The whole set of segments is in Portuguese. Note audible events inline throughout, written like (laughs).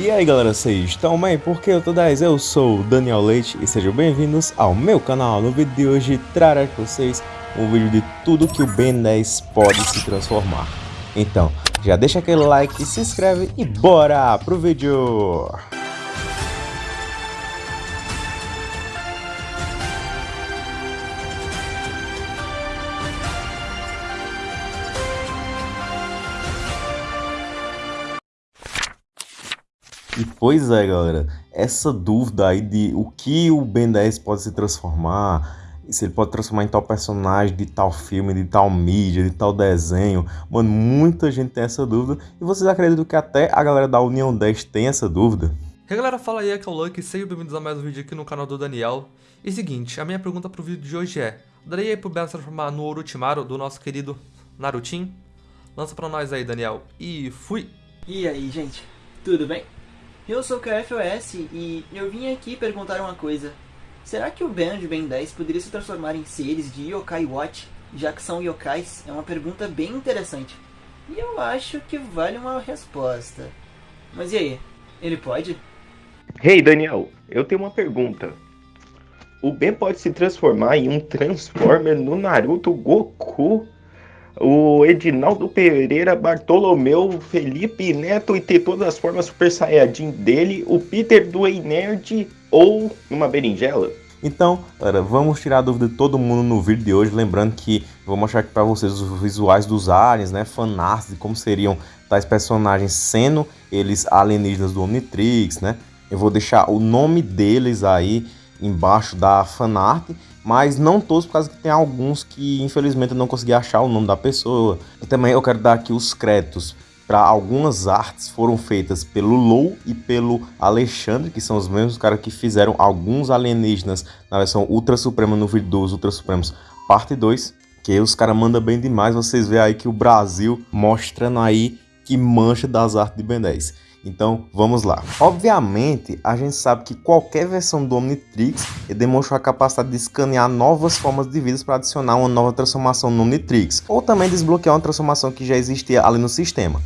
E aí galera, vocês estão bem? Porque eu tô 10, eu sou o Daniel Leite e sejam bem-vindos ao meu canal. No vídeo de hoje trarei para vocês um vídeo de tudo que o Ben 10 pode se transformar. Então, já deixa aquele like, se inscreve e bora pro vídeo! E pois é, galera, essa dúvida aí de o que o Ben 10 pode se transformar, se ele pode transformar em tal personagem, de tal filme, de tal mídia, de tal desenho, mano, muita gente tem essa dúvida e vocês acreditam que até a galera da União 10 tem essa dúvida? E aí galera, fala aí, aqui é o Lucky, sejam bem-vindos a mais um vídeo aqui no canal do Daniel. E seguinte, a minha pergunta pro vídeo de hoje é, daria aí pro Ben se transformar no Orochimaru do nosso querido Narutin? Lança pra nós aí, Daniel. E fui! E aí, gente, tudo bem? Eu sou o KFOS e eu vim aqui perguntar uma coisa. Será que o Ben de Ben 10 poderia se transformar em seres de Yokai Watch, já que são yokais? É uma pergunta bem interessante. E eu acho que vale uma resposta. Mas e aí, ele pode? Hey Daniel, eu tenho uma pergunta. O Ben pode se transformar em um Transformer no Naruto Goku? O Edinaldo Pereira, Bartolomeu, Felipe Neto e ter todas as formas Super Saiyajin dele, o Peter do Nerd ou uma berinjela? Então, galera, vamos tirar a dúvida de todo mundo no vídeo de hoje, lembrando que vou mostrar aqui para vocês os visuais dos aliens, né, fanarts de como seriam tais personagens sendo eles alienígenas do Omnitrix, né? Eu vou deixar o nome deles aí embaixo da fanart mas não todos, por causa que tem alguns que infelizmente eu não consegui achar o nome da pessoa. E também eu quero dar aqui os créditos para algumas artes foram feitas pelo Lou e pelo Alexandre, que são os mesmos caras que fizeram alguns alienígenas na versão Ultra Suprema no vídeo dos Ultra Supremos parte 2, que os caras mandam bem demais, vocês veem aí que o Brasil mostrando aí que mancha das artes de Ben 10. Então, vamos lá. Obviamente, a gente sabe que qualquer versão do Omnitrix demonstrou a capacidade de escanear novas formas de vida para adicionar uma nova transformação no Omnitrix, ou também desbloquear uma transformação que já existia ali no sistema.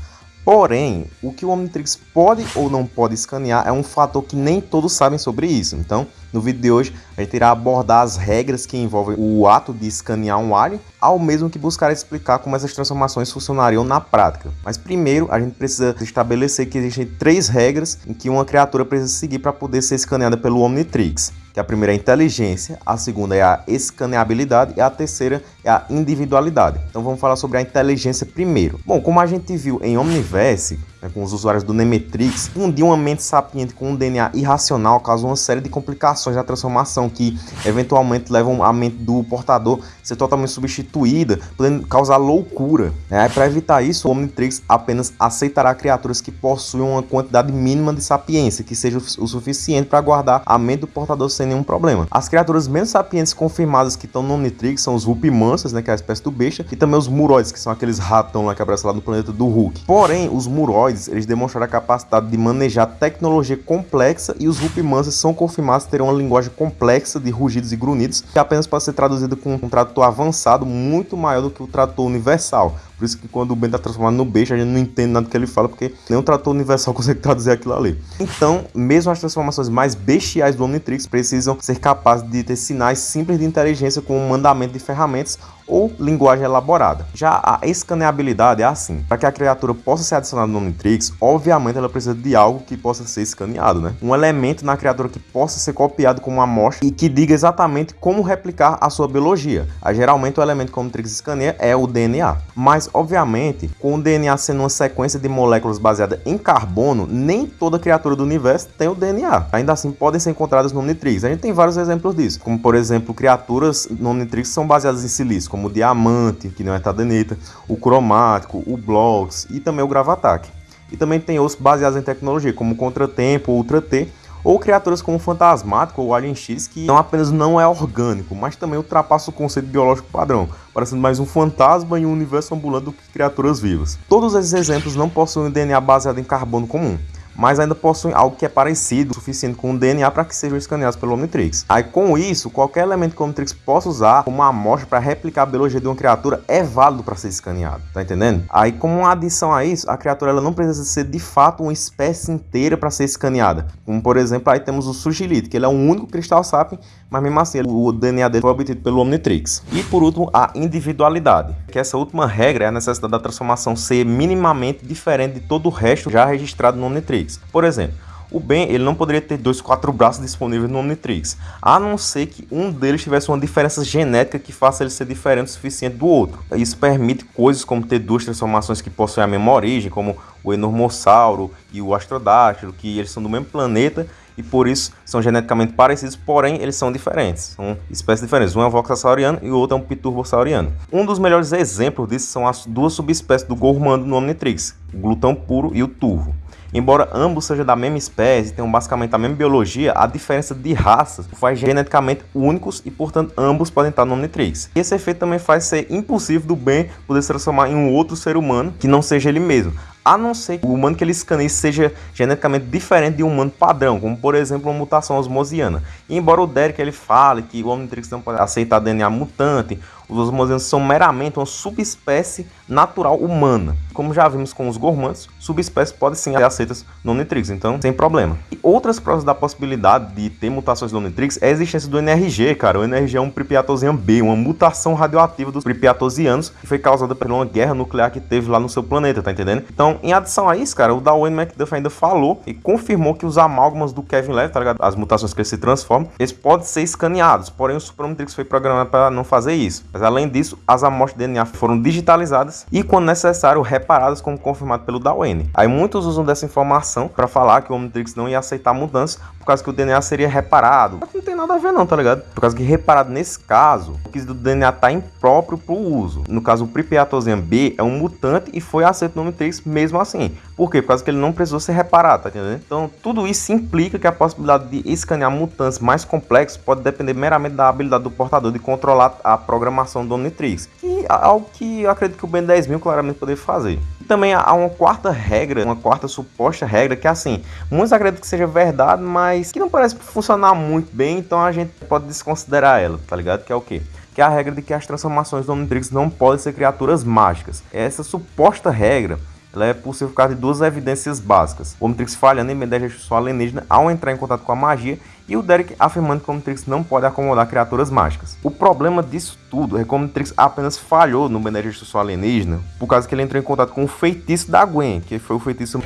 Porém, o que o Omnitrix pode ou não pode escanear é um fator que nem todos sabem sobre isso. Então, no vídeo de hoje, a gente irá abordar as regras que envolvem o ato de escanear um alien, ao mesmo que buscar explicar como essas transformações funcionariam na prática. Mas primeiro, a gente precisa estabelecer que existem três regras em que uma criatura precisa seguir para poder ser escaneada pelo Omnitrix que a primeira é a inteligência, a segunda é a escaneabilidade e a terceira é a individualidade. Então vamos falar sobre a inteligência primeiro. Bom, como a gente viu em Omniverse, né, com os usuários do Nemetrix, fundir uma mente sapiente com um DNA irracional causa uma série de complicações na transformação que eventualmente levam a mente do portador a ser totalmente substituída, podendo causar loucura. Né? Para evitar isso, o Omnitrix apenas aceitará criaturas que possuem uma quantidade mínima de sapiência, que seja o suficiente para guardar a mente do portador sem nenhum problema. As criaturas menos sapientes confirmadas que estão no Omnitrix são os Rupimansas, né, que é a espécie do besta, e também os Muroides, que são aqueles ratão lá que aparecem lá no planeta do Hulk. Porém, os humanoides, eles demonstraram a capacidade de manejar tecnologia complexa e os Rupimansas são confirmados ter uma linguagem complexa de rugidos e grunhidos que apenas pode ser traduzido com um tradutor avançado muito maior do que o tradutor universal. Por isso que quando o Ben tá transformado no beijo, a gente não entende nada que ele fala, porque nenhum trator universal (laughs) consegue traduzir aquilo ali. Então, mesmo as transformações mais bestiais do Omnitrix precisam ser capazes de ter sinais simples de inteligência com um mandamento de ferramentas ou linguagem elaborada. Já a escaneabilidade é assim, para que a criatura possa ser adicionada no Omnitrix, obviamente ela precisa de algo que possa ser escaneado, né? Um elemento na criatura que possa ser copiado como uma amostra e que diga exatamente como replicar a sua biologia. Aí, geralmente o elemento que o Omnitrix escaneia é o DNA. Mas obviamente, com o DNA sendo uma sequência de moléculas baseada em carbono, nem toda criatura do universo tem o DNA. Ainda assim, podem ser encontradas no Omnitrix. A gente tem vários exemplos disso, como por exemplo, criaturas no Omnitrix são baseadas em silício, como o diamante, que não é tadenita, o cromático, o blocks e também o gravatac. E também tem outros baseados em tecnologia, como o Contratempo, Ultra T, ou criaturas como o Fantasmático ou Alien X, que não apenas não é orgânico, mas também ultrapassa o conceito biológico padrão, parecendo mais um fantasma em um universo ambulante do que criaturas vivas. Todos esses exemplos não possuem DNA baseado em carbono comum, mas ainda possuem algo que é parecido o suficiente com o DNA para que sejam escaneados pelo Omnitrix. Aí com isso, qualquer elemento que o Omnitrix possa usar como amostra para replicar a biologia de uma criatura é válido para ser escaneado, tá entendendo? Aí como uma adição a isso, a criatura ela não precisa ser de fato uma espécie inteira para ser escaneada. Como por exemplo, aí temos o Sugilite, que ele é o único cristal sapien, mas mesmo assim o DNA dele foi obtido pelo Omnitrix. E por último, a individualidade, que essa última regra é a necessidade da transformação ser minimamente diferente de todo o resto já registrado no Omnitrix. Por exemplo, o Ben ele não poderia ter dois quatro braços disponíveis no Omnitrix, a não ser que um deles tivesse uma diferença genética que faça ele ser diferente o suficiente do outro. Isso permite coisas como ter duas transformações que possuem a mesma origem, como o Enormossauro e o Astrodátilo, que eles são do mesmo planeta e por isso são geneticamente parecidos, porém eles são diferentes, são espécies diferentes. Um é um voxasauriano e o outro é um piturbosauriano. Um dos melhores exemplos disso são as duas subespécies do Gormando no Omnitrix, o glutão puro e o turvo. Embora ambos sejam da mesma espécie, tenham basicamente a mesma biologia, a diferença de raças faz geneticamente únicos e, portanto, ambos podem estar no Omnitrix. E esse efeito também faz ser impossível do Ben poder se transformar em um outro ser humano que não seja ele mesmo a não ser que o humano que ele escaneie seja geneticamente diferente de um humano padrão, como por exemplo uma mutação osmosiana. E embora o Derek ele fale que o Omnitrix não pode aceitar DNA mutante, os osmosianos são meramente uma subespécie natural humana. Como já vimos com os gormantes, subespécies podem sim ser aceitas no Omnitrix, então sem problema. E outras provas da possibilidade de ter mutações no Omnitrix é a existência do NRG, cara. O NRG é um Pripyatosian B, uma mutação radioativa dos Pripyatosianos que foi causada por uma guerra nuclear que teve lá no seu planeta, tá entendendo? Então em adição a isso, cara, o Darwin McDuff ainda falou e confirmou que os amálgamas do Kevin Levy, tá ligado? As mutações que ele se transformam, eles podem ser escaneados, porém o Supramatrix foi programado para não fazer isso. Mas além disso, as amostras de DNA foram digitalizadas e, quando necessário, reparadas, como confirmado pelo Darwin. Aí muitos usam dessa informação para falar que o Omnitrix não ia aceitar mudanças por causa que o DNA seria reparado. Mas não tem nada a ver não, tá ligado? Por causa que reparado nesse caso, o do DNA tá impróprio pro uso. No caso, o Pripyatosian B é um mutante e foi aceito no Omnitrix mesmo assim. Por quê? Por causa que ele não precisou ser reparado, tá entendendo? Então, tudo isso implica que a possibilidade de escanear mutantes mais complexos pode depender meramente da habilidade do portador de controlar a programação do Omnitrix, que é algo que eu acredito que o Ben 10.000 claramente poderia fazer. E também há uma quarta regra, uma quarta suposta regra, que é assim, muitos acreditam que seja verdade, mas que não parece funcionar muito bem, então a gente pode desconsiderar ela, tá ligado? Que é o quê? que é a regra de que as transformações do Omnitrix não podem ser criaturas mágicas. Essa suposta regra ela é possível por causa de duas evidências básicas. O Omnitrix falhando em medir a sua alienígena ao entrar em contato com a magia e o Derek afirmando que o Omnitrix não pode acomodar criaturas mágicas. O problema disso tudo é que o Omnitrix apenas falhou no Benedir sua alienígena por causa que ele entrou em contato com o feitiço da Gwen, que foi o feitiço...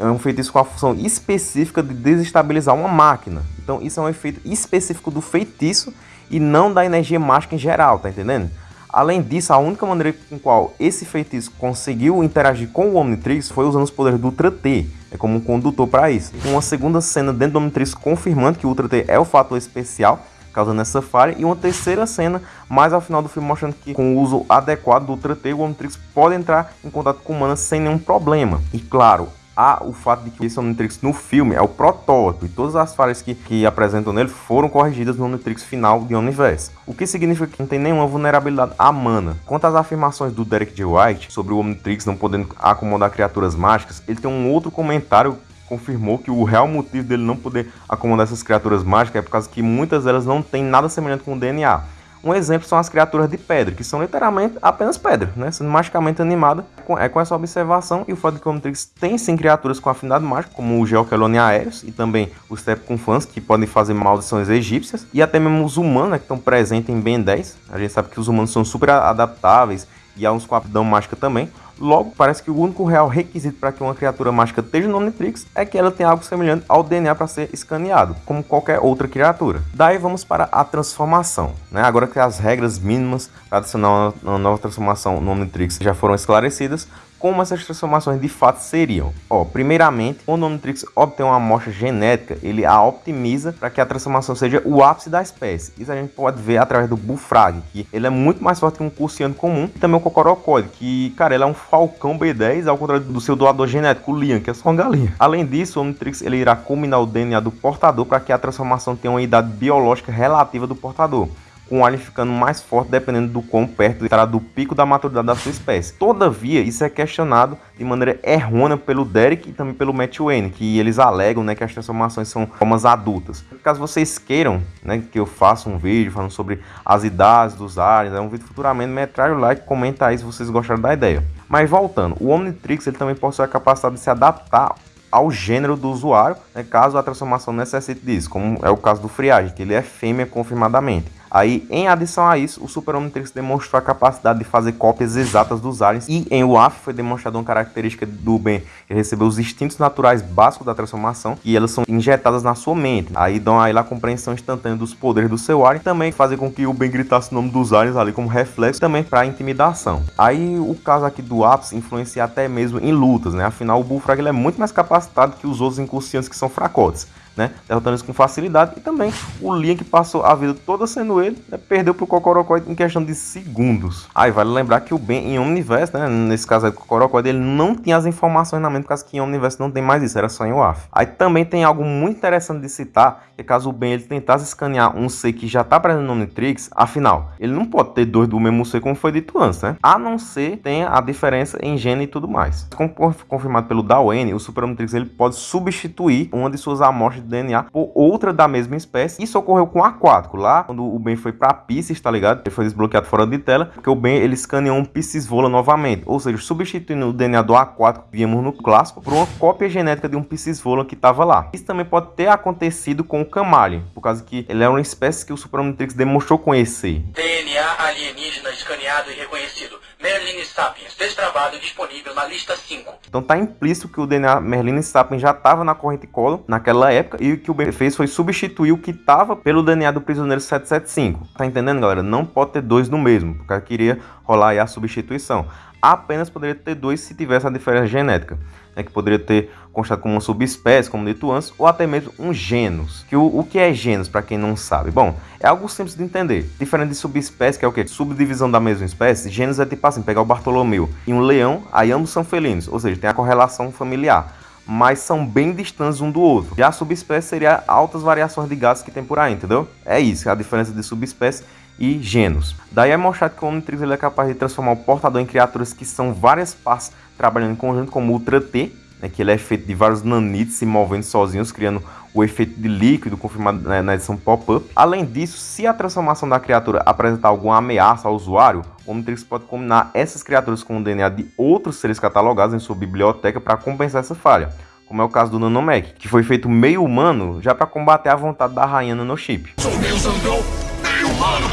É um feitiço com a função específica de desestabilizar uma máquina. Então isso é um efeito específico do feitiço e não da energia mágica em geral, tá entendendo? Além disso, a única maneira com qual esse feitiço conseguiu interagir com o Omnitrix foi usando os poderes do Ultra T, é como um condutor para isso. Uma segunda cena dentro do Omnitrix confirmando que o Ultra T é o fator especial, causando essa falha, e uma terceira cena mais ao final do filme mostrando que com o uso adequado do Ultra T, o Omnitrix pode entrar em contato com o Mana sem nenhum problema. E claro, há o fato de que esse Omnitrix no filme é o protótipo e todas as falhas que, que apresentam nele foram corrigidas no Omnitrix final de Omniverse. O que significa que não tem nenhuma vulnerabilidade à mana. Quanto às afirmações do Derek J. White sobre o Omnitrix não podendo acomodar criaturas mágicas, ele tem um outro comentário confirmou que o real motivo dele não poder acomodar essas criaturas mágicas é por causa que muitas delas não têm nada semelhante com o DNA. Um exemplo são as criaturas de pedra, que são literalmente apenas pedra, né? sendo magicamente animada. É com essa observação e o fato de que o Omnitrix tem sim criaturas com afinidade mágica, como o Geokelone aéreos e também os Tepconfans, que podem fazer maldições egípcias, e até mesmo os humanos, né, que estão presentes em Ben 10. A gente sabe que os humanos são super adaptáveis e há uns com aptidão mágica também. Logo, parece que o único real requisito para que uma criatura mágica esteja no Omnitrix é que ela tenha algo semelhante ao DNA para ser escaneado, como qualquer outra criatura. Daí vamos para a transformação. Né? Agora que as regras mínimas para adicionar uma nova transformação no Omnitrix já foram esclarecidas, como essas transformações de fato seriam. Ó, primeiramente, quando o Omnitrix obtém uma amostra genética, ele a optimiza para que a transformação seja o ápice da espécie. Isso a gente pode ver através do Bullfrag, que ele é muito mais forte que um Cursiano comum, e também o Cocorocóide, que, cara, ele é um falcão B10, ao contrário do seu doador genético, o Lian, que é só uma galinha. Além disso, o Omnitrix ele irá combinar o DNA do portador para que a transformação tenha uma idade biológica relativa do portador. Com o alien ficando mais forte dependendo do quão perto estará do pico da maturidade da sua espécie. Todavia, isso é questionado de maneira errônea pelo Derek e também pelo Matt Wayne, que eles alegam né, que as transformações são formas adultas. Caso vocês queiram né, que eu faça um vídeo falando sobre as idades dos aliens, é um vídeo futuramente, metralha o like, comenta aí se vocês gostaram da ideia. Mas voltando, o Omnitrix ele também possui a capacidade de se adaptar ao gênero do usuário, né, caso a transformação necessite disso, como é o caso do Friagem, que ele é fêmea confirmadamente. Aí, em adição a isso, o Super Omnitrix demonstrou a capacidade de fazer cópias exatas dos aliens e em WAF foi demonstrada uma característica do Ben, que recebeu os instintos naturais básicos da transformação e elas são injetadas na sua mente. Aí dão a ele a compreensão instantânea dos poderes do seu alien, também fazer com que o Ben gritasse o nome dos aliens ali como reflexo, também para intimidação. Aí o caso aqui do Apis influencia até mesmo em lutas, né? Afinal, o Bullfrog ele é muito mais capacitado que os outros inconscientes que são fracotes né? Derrotando isso com facilidade. E também o Link passou a vida toda sendo ele, né? Perdeu pro Cocorocoid em questão de segundos. Aí vale lembrar que o Ben em Omniverse, né? Nesse caso aí do Cocorocoid, ele não tinha as informações na mente, por causa que em Omniverse não tem mais isso, era só em WAF. Aí também tem algo muito interessante de citar, que caso o Ben ele tentasse escanear um C que já tá presente no Omnitrix, afinal, ele não pode ter dois do mesmo C como foi dito antes, né? A não ser tenha a diferença em gene e tudo mais. Como confirmado pelo Dawen, o Super Omnitrix ele pode substituir uma de suas amostras DNA por outra da mesma espécie. Isso ocorreu com o Aquático, lá quando o Ben foi pra Pisces, tá ligado? Ele foi desbloqueado fora de tela, porque o Ben ele escaneou um Pisces Vola novamente, ou seja, substituindo o DNA do Aquático que víamos no clássico por uma cópia genética de um Pisces Vola que tava lá. Isso também pode ter acontecido com o Camaleon, por causa que ele é uma espécie que o Super Omnitrix demonstrou conhecer. DNA alienígena escaneado e reconhecido. Merlin Sapiens, destravado e disponível na lista 5. Então tá implícito que o DNA Merlin Sapiens já estava na corrente Colon naquela época e o que o Ben fez foi substituir o que estava pelo DNA do prisioneiro 775. Tá entendendo, galera? Não pode ter dois no mesmo, porque queria rolar aí a substituição. Apenas poderia ter dois se tivesse a diferença genética né, que poderia ter constado como uma subespécie, como dito antes, ou até mesmo um genus. Que o, o que é genus, para quem não sabe? Bom, é algo simples de entender. Diferente de subespécie, que é o que? Subdivisão da mesma espécie, genus é tipo assim, pegar o Bartolomeu e um leão, aí ambos são felinos, ou seja, tem a correlação familiar mas são bem distantes um do outro. Já a subespécie seria altas variações de gases que tem por aí, entendeu? É isso, a diferença de subespécie e genus. Daí é mostrado que o Omnitrix ele é capaz de transformar o portador em criaturas que são várias partes trabalhando em conjunto, como o Ultra T, né, que ele é feito de vários nanites se movendo sozinhos, criando o efeito de líquido confirmado né, na edição pop-up. Além disso, se a transformação da criatura apresentar alguma ameaça ao usuário, o Omnitrix pode combinar essas criaturas com o DNA de outros seres catalogados em sua biblioteca para compensar essa falha, como é o caso do Nanomech, que foi feito meio humano já para combater a vontade da rainha Nanochip. Sou zangão, meio humano!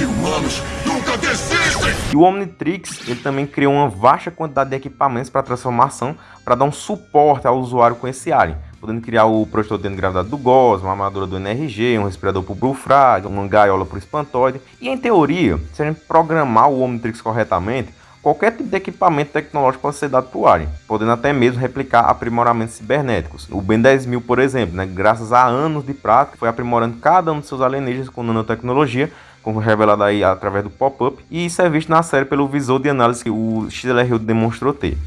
E humanos nunca desistem! E o Omnitrix, ele também criou uma vasta quantidade de equipamentos para transformação, para dar um suporte ao usuário com esse alien podendo criar o projetor de gravidade do GOS, uma armadura do NRG, um respirador para o Bullfrog, uma gaiola para o Espantoide. E em teoria, se a gente programar o Omnitrix corretamente, Qualquer tipo de equipamento tecnológico pode ser dado para o Alien, podendo até mesmo replicar aprimoramentos cibernéticos. O Ben 10000, por exemplo, né, graças a anos de prática, foi aprimorando cada um de seus alienígenas com nanotecnologia, como revelado aí através do pop-up, e isso é visto na série pelo visor de análise que o XLR demonstrou ter.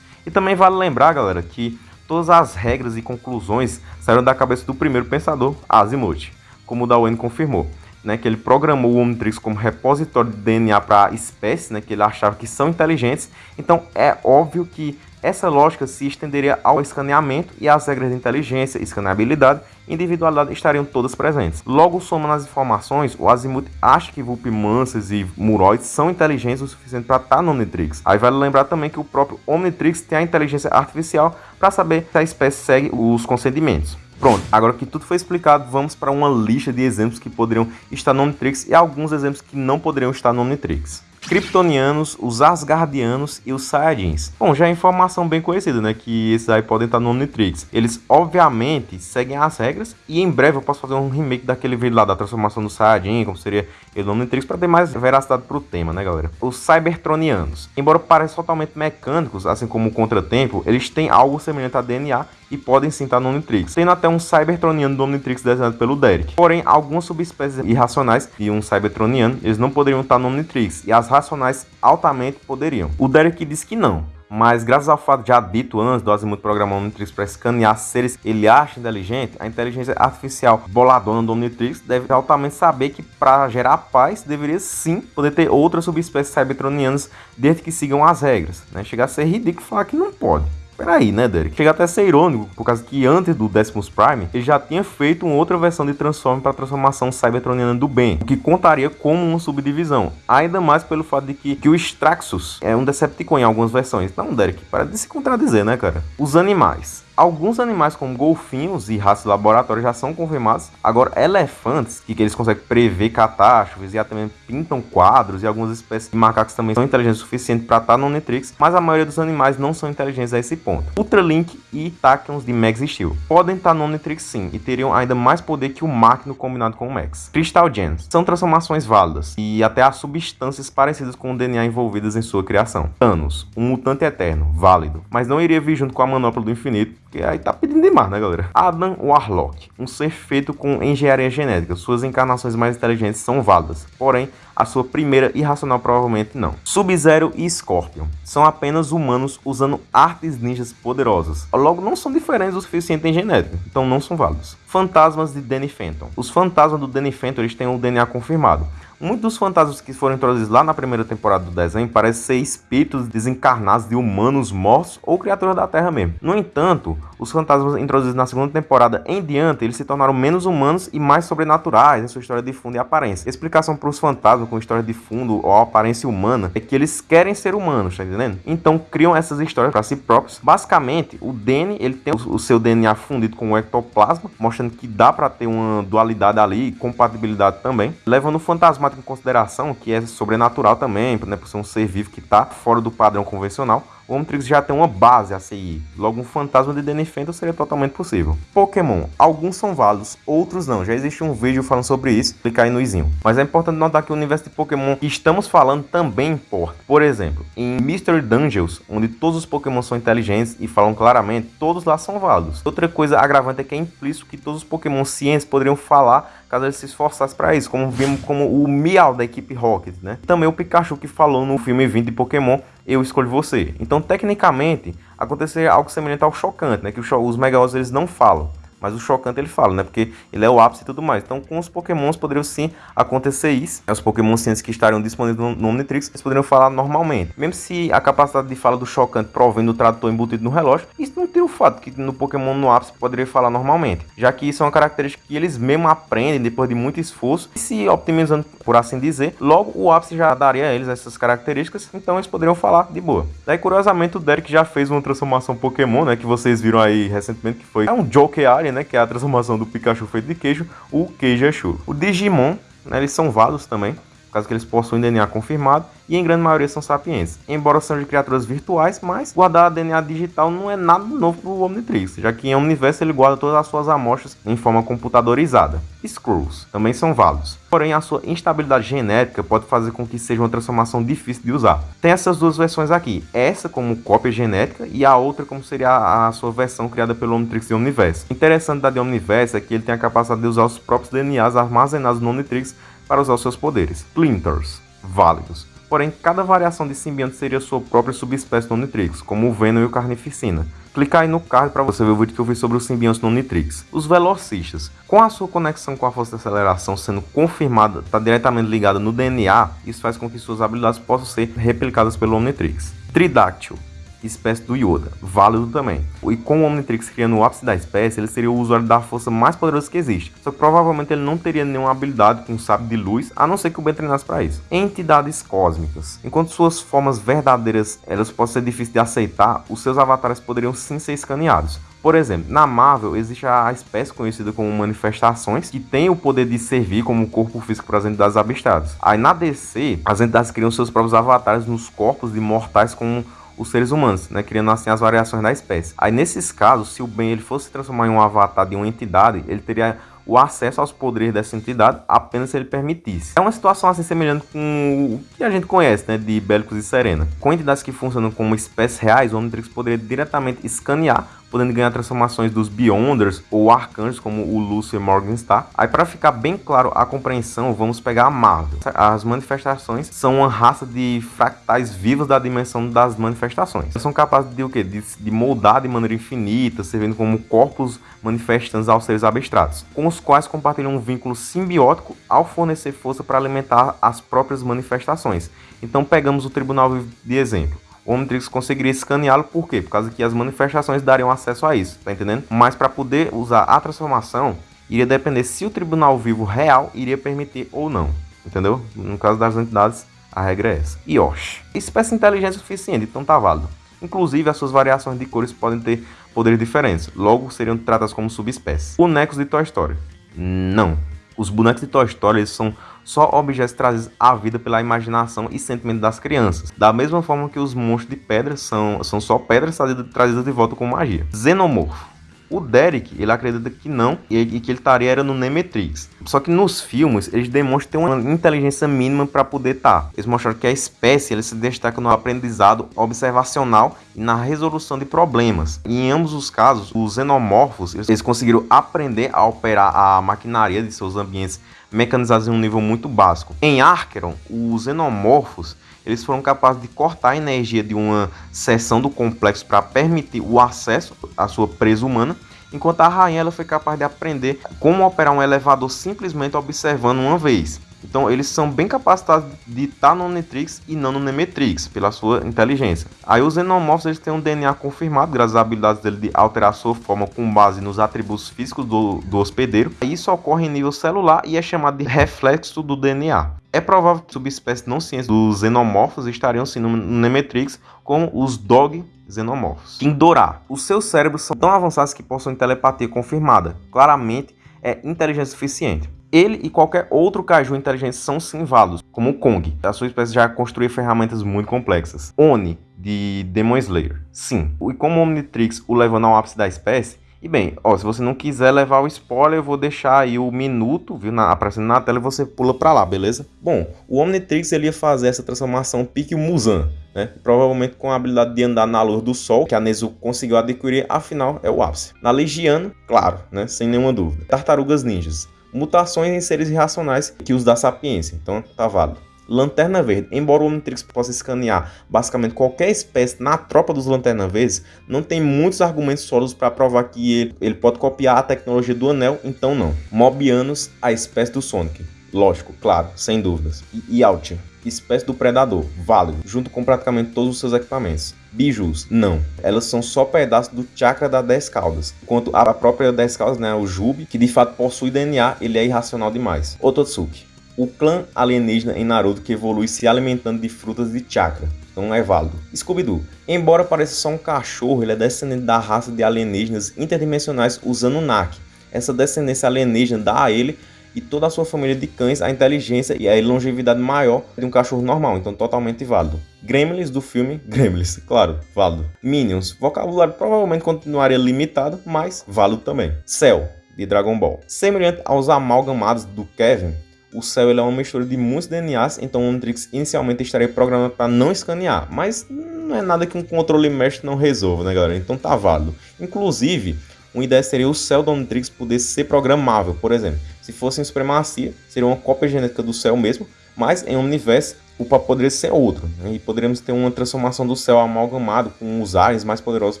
E também vale lembrar, galera, que todas as regras e conclusões saíram da cabeça do primeiro pensador, Asimov, como o Darwin confirmou né, que ele programou o Omnitrix como repositório de DNA para espécies, né, que ele achava que são inteligentes. Então é óbvio que essa lógica se estenderia ao escaneamento e as regras de inteligência, escaneabilidade e individualidade estariam todas presentes. Logo, somando as informações, o Azimuth acha que Vulpimansas e Muroids são inteligentes o suficiente para estar no Omnitrix. Aí vale lembrar também que o próprio Omnitrix tem a inteligência artificial para saber se a espécie segue os consentimentos. Pronto, agora que tudo foi explicado, vamos para uma lista de exemplos que poderiam estar no Omnitrix e alguns exemplos que não poderiam estar no Omnitrix. Kryptonianos, os Asgardianos e os Saiyajins. Bom, já é informação bem conhecida, né? Que esses aí podem estar no Omnitrix. Eles, obviamente, seguem as regras e em breve eu posso fazer um remake daquele vídeo lá da transformação do Saiyajin, como seria ele no Omnitrix, para ter mais veracidade pro tema, né, galera? Os Cybertronianos. Embora pareçam totalmente mecânicos, assim como o Contratempo, eles têm algo semelhante a DNA e podem sim estar no Omnitrix, tendo até um Cybertroniano do Omnitrix desenhado pelo Derek. Porém, algumas subespécies irracionais de um Cybertroniano, eles não poderiam estar no Omnitrix, e as racionais altamente poderiam. O Derek diz que não, mas graças ao fato já dito antes do Azimuth programar o Omnitrix para escanear seres ele acha inteligente, a inteligência artificial boladona do Omnitrix deve altamente saber que para gerar paz deveria sim poder ter outras subespécies cybertronianas desde que sigam as regras. Né? Chega a ser ridículo falar que não pode. Peraí, né, Derek? Chega até a ser irônico, por causa que antes do Decimus Prime, ele já tinha feito uma outra versão de Transform para a transformação cybertroniana do bem, o que contaria como uma subdivisão. Ainda mais pelo fato de que, que o Straxus é um Decepticon em algumas versões. Não, Derek, para de se contradizer, né, cara? Os animais. Alguns animais como golfinhos e raças de laboratório já são confirmados. Agora, elefantes, que, que eles conseguem prever catástrofes e até mesmo pintam quadros e algumas espécies de macacos também são inteligentes o suficiente para estar no Netrix, mas a maioria dos animais não são inteligentes a esse ponto. Ultralink e Tachyons de Max Steel podem estar no Netrix sim e teriam ainda mais poder que o Máquino combinado com o Max. Crystal Gems são transformações válidas e até há substâncias parecidas com o DNA envolvidas em sua criação. Thanos, um mutante eterno, válido, mas não iria vir junto com a manopla do infinito porque aí tá pedindo demais, né, galera? Adam Warlock, um ser feito com engenharia genética. Suas encarnações mais inteligentes são válidas, porém, a sua primeira irracional provavelmente não. Sub-Zero e Scorpion são apenas humanos usando artes ninjas poderosas. Logo, não são diferentes o suficiente em genética, então não são válidos. Fantasmas de Danny Phantom. Os fantasmas do Danny Phantom eles têm o DNA confirmado. Muitos dos fantasmas que foram introduzidos lá na primeira temporada do desenho parecem ser espíritos desencarnados de humanos mortos ou criaturas da Terra mesmo. No entanto, os fantasmas introduzidos na segunda temporada em diante, eles se tornaram menos humanos e mais sobrenaturais em sua história de fundo e aparência. A explicação para os fantasmas com história de fundo ou aparência humana é que eles querem ser humanos, tá entendendo? Então criam essas histórias para si próprios. Basicamente, o Danny, ele tem o seu DNA fundido com o ectoplasma, mostrando que dá para ter uma dualidade ali, compatibilidade também, levando o fantasma em consideração que é sobrenatural também, né, por ser um ser vivo que está fora do padrão convencional, o Omnitrix já tem uma base a seguir. Logo, um fantasma de Danny seria totalmente possível. Pokémon. Alguns são válidos, outros não. Já existe um vídeo falando sobre isso, clica aí no izinho. Mas é importante notar que o universo de Pokémon que estamos falando também importa. Por exemplo, em Mystery Dungeons, onde todos os Pokémon são inteligentes e falam claramente, todos lá são válidos. Outra coisa agravante é que é implícito que todos os Pokémon cientes poderiam falar caso eles se esforçassem para isso, como vimos como o Meow da equipe Rocket, né? Também o Pikachu que falou no filme 20 de Pokémon, eu escolho você. Então, tecnicamente, acontecer algo semelhante ao chocante, né? Que os Megalos eles não falam. Mas o chocante ele fala, né? Porque ele é o ápice e tudo mais. Então, com os pokémons poderiam sim acontecer isso. Os pokémons cientes que estariam disponíveis no Omnitrix, eles poderiam falar normalmente. Mesmo se a capacidade de fala do chocante provém do tradutor embutido no relógio, isso não tira o fato que no pokémon no ápice poderia falar normalmente. Já que isso é uma característica que eles mesmo aprendem depois de muito esforço e se optimizando, por assim dizer. Logo, o ápice já daria a eles essas características, então eles poderiam falar de boa. Daí, curiosamente, o Derek já fez uma transformação pokémon, né? Que vocês viram aí recentemente, que foi é um Joker né, que é a transformação do Pikachu feito de queijo, o Queijachu. O Digimon, né, eles são válidos também, caso que eles possuem DNA confirmado, e em grande maioria são sapientes. Embora sejam de criaturas virtuais, mas guardar DNA digital não é nada novo para o Omnitrix, já que em Omniverse ele guarda todas as suas amostras em forma computadorizada. Screws também são válidos, porém a sua instabilidade genética pode fazer com que seja uma transformação difícil de usar. Tem essas duas versões aqui, essa como cópia genética e a outra como seria a sua versão criada pelo Omnitrix de Omniverse. Interessante da de Omniverse é que ele tem a capacidade de usar os próprios DNAs armazenados no Omnitrix para usar seus poderes. Splinters, válidos. Porém, cada variação de simbionte seria sua própria subespécie no Omnitrix, como o Venom e o Carnificina. Clica aí no card para você ver o vídeo que eu fiz sobre os simbiontes no Omnitrix. Os velocistas. Com a sua conexão com a força de aceleração sendo confirmada, está diretamente ligada no DNA, isso faz com que suas habilidades possam ser replicadas pelo Omnitrix. Tridáctil espécie do Yoda, válido também. E com o Omnitrix criando o ápice da espécie, ele seria o usuário da força mais poderoso que existe. Só que provavelmente ele não teria nenhuma habilidade com sabre de luz, a não ser que o Ben treinasse para isso. Entidades cósmicas. Enquanto suas formas verdadeiras elas podem ser difíceis de aceitar, os seus avatares poderiam sim ser escaneados. Por exemplo, na Marvel existe a espécie conhecida como manifestações, que tem o poder de servir como corpo físico para as entidades abstratas. Aí na DC, as entidades criam seus próprios avatares nos corpos de mortais como os seres humanos, né, criando assim as variações da espécie. Aí nesses casos, se o Ben ele fosse transformar em um avatar de uma entidade, ele teria o acesso aos poderes dessa entidade apenas se ele permitisse. É uma situação assim semelhante com o que a gente conhece, né, de Bélicos e Serena. Com entidades que funcionam como espécies reais, o Omnitrix poderia diretamente escanear podendo ganhar transformações dos Beyonders ou Arcanjos, como o Lucifer Morgenstar. Aí para ficar bem claro a compreensão, vamos pegar a Marvel. As manifestações são uma raça de fractais vivos da dimensão das manifestações. Eles são capazes de o quê? De, de moldar de maneira infinita, servindo como corpos manifestantes aos seres abstratos, com os quais compartilham um vínculo simbiótico ao fornecer força para alimentar as próprias manifestações. Então pegamos o Tribunal de exemplo. O Omnitrix conseguiria escaneá-lo por quê? Por causa que as manifestações dariam acesso a isso, tá entendendo? Mas para poder usar a transformação, iria depender se o tribunal vivo real iria permitir ou não, entendeu? No caso das entidades, a regra é essa. E Osh, espécie inteligente suficiente, então tá válido. Inclusive, as suas variações de cores podem ter poderes diferentes, logo seriam tratadas como subespécies. Bonecos de Toy Story. Não. Os bonecos de Toy Story eles são só objetos trazidos à vida pela imaginação e sentimento das crianças. Da mesma forma que os monstros de pedra são, são só pedras trazidas, trazidas de volta com magia. Xenomorfo. O Derek, ele acredita que não e que ele estaria era no Nemetrix. Só que nos filmes, eles demonstram ter uma inteligência mínima para poder estar. Eles mostraram que a espécie ele se destaca no aprendizado observacional e na resolução de problemas. E em ambos os casos, os xenomorfos, eles conseguiram aprender a operar a maquinaria de seus ambientes mecanizados em um nível muito básico. Em Archeron, os xenomorfos eles foram capazes de cortar a energia de uma seção do complexo para permitir o acesso à sua presa humana, enquanto a rainha ela foi capaz de aprender como operar um elevador simplesmente observando uma vez. Então eles são bem capacitados de estar no Omnitrix e não no Nemetrix, pela sua inteligência. Aí os Xenomorphs eles têm um DNA confirmado, graças às habilidades dele de alterar sua forma com base nos atributos físicos do, do hospedeiro. Isso ocorre em nível celular e é chamado de reflexo do DNA. É provável que subespécies não cientes dos xenomorfos estariam sim no Nemetrix, como os Dog xenomorfos. Indorá. Os seus cérebros são tão avançados que possuem telepatia confirmada. Claramente, é inteligência suficiente. Ele e qualquer outro caju inteligente são sim válidos, como o Kong. A sua espécie já construiu ferramentas muito complexas. Oni, de Demon Slayer. Sim. E como o Omnitrix o levando ao ápice da espécie, e bem, ó, se você não quiser levar o spoiler, eu vou deixar aí o minuto, viu, na, aparecendo na tela e você pula pra lá, beleza? Bom, o Omnitrix ele ia fazer essa transformação pique Musan, né? Provavelmente com a habilidade de andar na luz do sol, que a Nezu conseguiu adquirir, afinal é o ápice. Na Legiano, claro, né, sem nenhuma dúvida. Tartarugas Ninjas, mutações em seres irracionais que os dá sapiência, então tá válido. Lanterna Verde. Embora o Omnitrix possa escanear basicamente qualquer espécie na tropa dos Lanterna Verdes, não tem muitos argumentos sólidos para provar que ele, ele pode copiar a tecnologia do Anel, então não. Mobianos, a espécie do Sonic. Lógico, claro, sem dúvidas. E, e Altia, espécie do Predador, válido, junto com praticamente todos os seus equipamentos. Bijus, não. Elas são só pedaços do chakra da 10 caudas. Enquanto a própria 10 caudas, né, o Jubi, que de fato possui DNA, ele é irracional demais. Ototsuki, o clã alienígena em Naruto que evolui se alimentando de frutas de chakra. Então é válido. Scooby-Doo. Embora pareça só um cachorro, ele é descendente da raça de alienígenas interdimensionais usando NAC. Essa descendência alienígena dá a ele e toda a sua família de cães a inteligência e a longevidade maior de um cachorro normal, então totalmente válido. Gremlins do filme (laughs) Gremlins, claro, válido. Minions, vocabulário provavelmente continuaria limitado, mas válido também. Cell, de Dragon Ball. Semelhante aos amalgamados do Kevin, o céu ele é uma mistura de muitos DNAs, então o Omnitrix inicialmente estaria programado para não escanear, mas não é nada que um controle mestre não resolva, né galera? Então tá válido. Inclusive, uma ideia seria o céu do Omnitrix poder ser programável, por exemplo. Se fosse em Supremacia, seria uma cópia genética do céu mesmo, mas em Omniverse o papo poderia ser outro, né? e poderíamos ter uma transformação do céu amalgamado com os aliens mais poderosos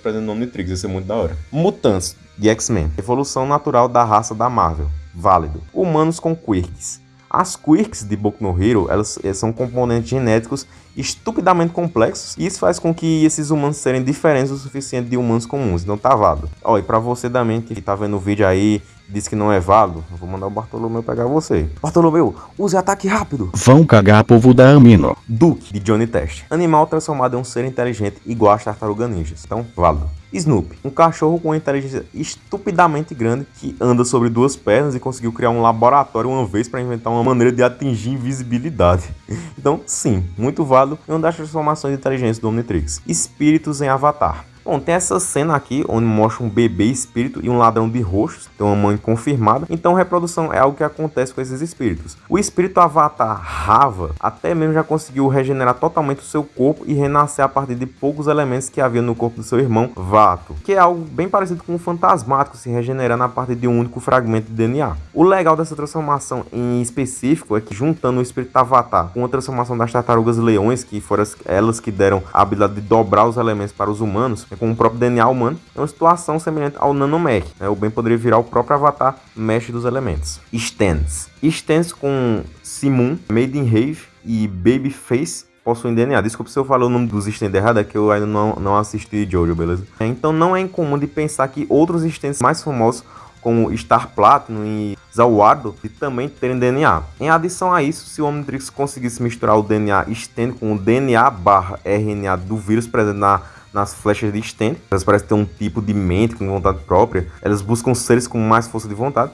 presentes no Omnitrix, ia ser muito da hora. Mutantes, de X-Men, evolução natural da raça da Marvel, válido. Humanos com quirks, as quirks de Boku no Hero, elas, elas, são componentes genéticos estupidamente complexos e isso faz com que esses humanos serem diferentes o suficiente de humanos comuns, não tá válido. Ó, e pra você também que tá vendo o vídeo aí disse que não é válido, eu vou mandar o Bartolomeu pegar você. Bartolomeu, use ataque rápido. Vão cagar povo da Amino. Duke, de Johnny Test. Animal transformado em um ser inteligente igual às tartarugas ninjas. Então, válido. Snoopy, um cachorro com uma inteligência estupidamente grande que anda sobre duas pernas e conseguiu criar um laboratório uma vez para inventar uma maneira de atingir invisibilidade. (laughs) Então, sim, muito válido e uma das transformações de inteligência do Omnitrix. Espíritos em Avatar. Bom, tem essa cena aqui onde mostra um bebê espírito e um ladrão de roxos, tem uma mãe confirmada. Então reprodução é algo que acontece com esses espíritos. O espírito avatar Rava até mesmo já conseguiu regenerar totalmente o seu corpo e renascer a partir de poucos elementos que havia no corpo do seu irmão Vato, que é algo bem parecido com um fantasmático se regenerando a partir de um único fragmento de DNA. O legal dessa transformação em específico é que juntando o espírito avatar com a transformação das tartarugas leões, que foram elas que deram a habilidade de dobrar os elementos para os humanos, com o próprio DNA humano, é uma situação semelhante ao nanomech. Né? O bem poderia virar o próprio avatar mesh dos elementos. Stands. Stands com Simon, Made in Rave e Babyface possuem DNA. Desculpa se eu falei o nome dos stands errado, é que eu ainda não, não assisti Jojo, beleza? Então não é incomum de pensar que outros stands mais famosos como Star Platinum e Zawardo também terem DNA. Em adição a isso, se o Omnitrix conseguisse misturar o DNA Stand com o DNA barra RNA do vírus presente na nas flechas de Stand. Elas parecem ter um tipo de mente com vontade própria. Elas buscam seres com mais força de vontade.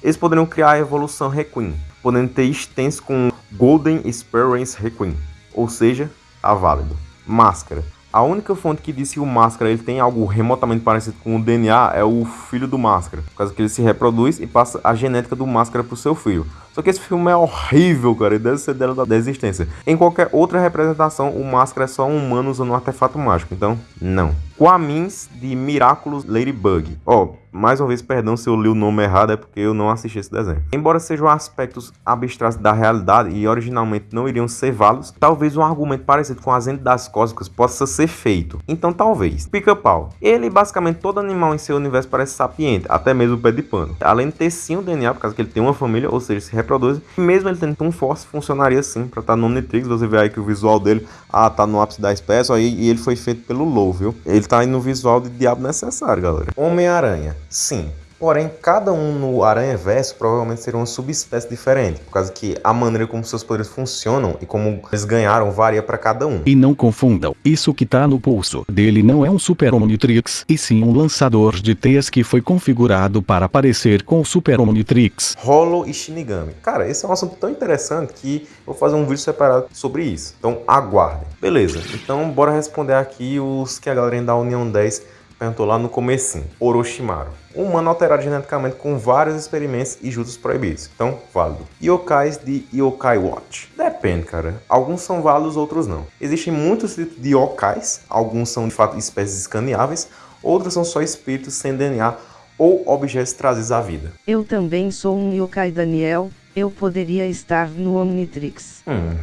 Eles poderiam criar a evolução Requiem, podendo ter Stands com Golden Experience Requiem, ou seja, a válido. Máscara. A única fonte que diz que o Máscara ele tem algo remotamente parecido com o DNA é o filho do Máscara, por causa que ele se reproduz e passa a genética do Máscara para o seu filho. Só que esse filme é horrível, cara, e deve ser dela da existência. Em qualquer outra representação, o Máscara é só um humano usando um artefato mágico, então não. Quamins de Miraculous Ladybug. Ó, oh, mais uma vez, perdão se eu li o nome errado, é porque eu não assisti esse desenho. Embora sejam aspectos abstratos da realidade e originalmente não iriam ser válidos, talvez um argumento parecido com as entidades cósmicas possa ser feito. Então, talvez. Pica-pau. Ele, basicamente, todo animal em seu universo parece sapiente, até mesmo o pé de pano. Além de ter sim o DNA, por causa que ele tem uma família, ou seja, se reproduz. E mesmo ele tendo tão forte, funcionaria sim para estar no Omnitrix. Você vê aí que o visual dele, ah, tá no ápice da espécie, aí, e ele foi feito pelo Low, viu? Ele tá aí no visual de diabo necessário, galera. Homem-Aranha. Sim, Porém, cada um no Aranha Verso provavelmente seria uma subespécie diferente, por causa que a maneira como seus poderes funcionam e como eles ganharam varia para cada um. E não confundam, isso que tá no pulso dele não é um Super Omnitrix, e sim um lançador de teias que foi configurado para parecer com o Super Omnitrix. Hollow e Shinigami. Cara, esse é um assunto tão interessante que eu vou fazer um vídeo separado sobre isso. Então aguardem. Beleza, então bora responder aqui os que a galera da União 10 perguntou lá no comecinho. Orochimaru. Um humano alterado geneticamente com vários experimentos e juntos proibidos. Então, válido. Yokais de Yokai Watch. Depende, cara. Alguns são válidos, outros não. Existem muitos tipos de yokais. Alguns são, de fato, espécies escaneáveis. Outros são só espíritos sem DNA ou objetos trazidos à vida. Eu também sou um yokai Daniel. Eu poderia estar no Omnitrix. Hum,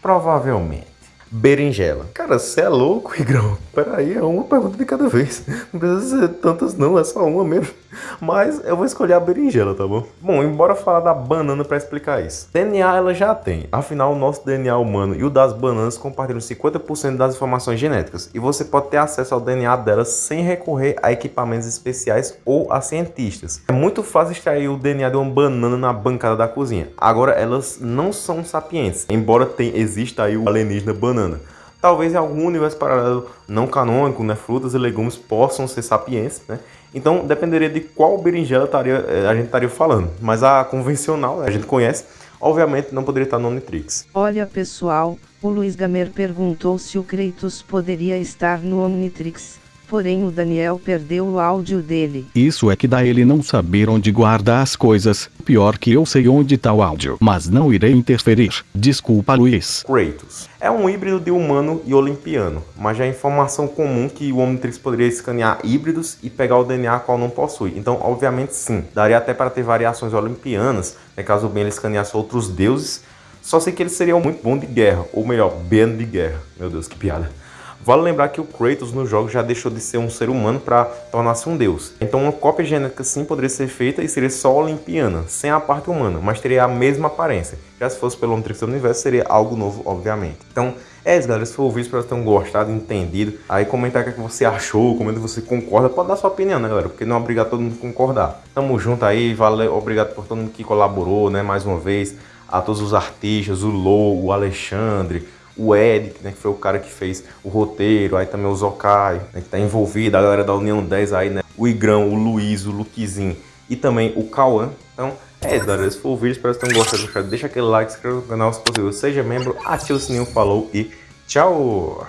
provavelmente. Berinjela. Cara, você é louco, Igrão? Peraí, é uma pergunta de cada vez. Não precisa ser tantas não, é só uma mesmo. Mas eu vou escolher a berinjela, tá bom? Bom, embora falar da banana para explicar isso. DNA ela já tem. Afinal, o nosso DNA humano e o das bananas compartilham 50% das informações genéticas. E você pode ter acesso ao DNA delas sem recorrer a equipamentos especiais ou a cientistas. É muito fácil extrair o DNA de uma banana na bancada da cozinha. Agora, elas não são sapientes. Embora tem, exista aí o alienígena banana talvez em algum universo paralelo não canônico, né, frutas e legumes possam ser sapientes, né? Então dependeria de qual berinjela taria, eh, a gente estaria falando. Mas a convencional, a gente conhece, obviamente não poderia estar no Omnitrix. Olha pessoal, o Luiz Gamer perguntou se o Kratos poderia estar no Omnitrix porém o Daniel perdeu o áudio dele. Isso é que dá ele não saber onde guardar as coisas, pior que eu sei onde tá o áudio, mas não irei interferir. Desculpa Luiz. Kratos. É um híbrido de humano e olimpiano, mas já é informação comum que o Omnitrix poderia escanear híbridos e pegar o DNA qual não possui. Então, obviamente sim, daria até para ter variações olimpianas, né, caso bem ele escaneasse outros deuses, só sei que ele seria muito bom de guerra, ou melhor, bem de guerra. Meu Deus, que piada. Vale lembrar que o Kratos no jogo já deixou de ser um ser humano para tornar-se um deus. Então uma cópia genética sim poderia ser feita e seria só olimpiana, sem a parte humana, mas teria a mesma aparência. Já se fosse pelo Omnitrix do Universo, seria algo novo, obviamente. Então, é isso, galera. Se for o vídeo, espero que tenham gostado, entendido. Aí comenta o que você achou, comenta se você concorda. Pode dar sua opinião, né, galera? Porque não é obrigado todo mundo a concordar. Tamo junto aí, valeu, obrigado por todo mundo que colaborou, né, mais uma vez. A todos os artistas, o Lou, o Alexandre, o Ed, né, que foi o cara que fez o roteiro, aí também o Zokai, né, que tá envolvido, a galera da União 10 aí, né, o Igrão, o Luiz, o Luquezinho e também o Cauã. Então, é isso, galera. Esse foi o vídeo, espero que tenham gostado. Deixa aquele like, se inscreva no canal se possível, seja membro, ative o sininho, falou e tchau!